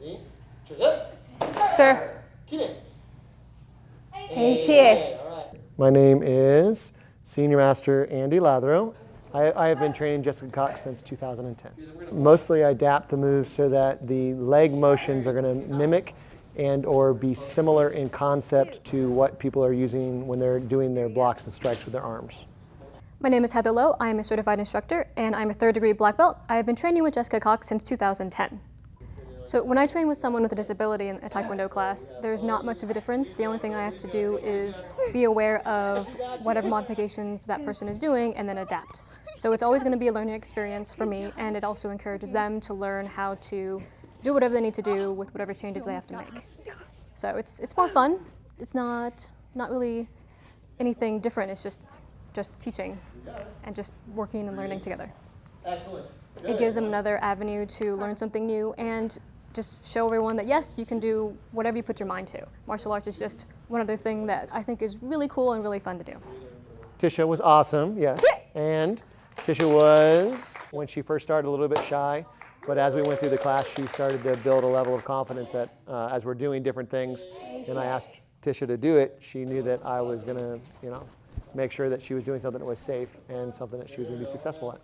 Ready? Trigger. Sir. Kidding. ATA. My name is Senior Master Andy Lathrow. I, I have been training Jessica Cox since 2010. Mostly I adapt the moves so that the leg motions are going to mimic and or be similar in concept to what people are using when they're doing their blocks and strikes with their arms. My name is Heather Lowe. I am a certified instructor and I'm a third degree black belt. I have been training with Jessica Cox since 2010. So when I train with someone with a disability in a Taekwondo class, there's not much of a difference. The only thing I have to do is be aware of whatever modifications that person is doing and then adapt. So it's always going to be a learning experience for me and it also encourages them to learn how to do whatever they need to do with whatever changes they have to make. So it's, it's more fun. It's not, not really anything different. It's just, just teaching and just working and learning together. Excellent. It gives them another avenue to learn something new and just show everyone that yes, you can do whatever you put your mind to. Martial arts is just one other thing that I think is really cool and really fun to do. Tisha was awesome, yes. And Tisha was, when she first started, a little bit shy. But as we went through the class, she started to build a level of confidence that uh, as we're doing different things, and I asked Tisha to do it, she knew that I was going to, you know, make sure that she was doing something that was safe and something that she was going to be successful at.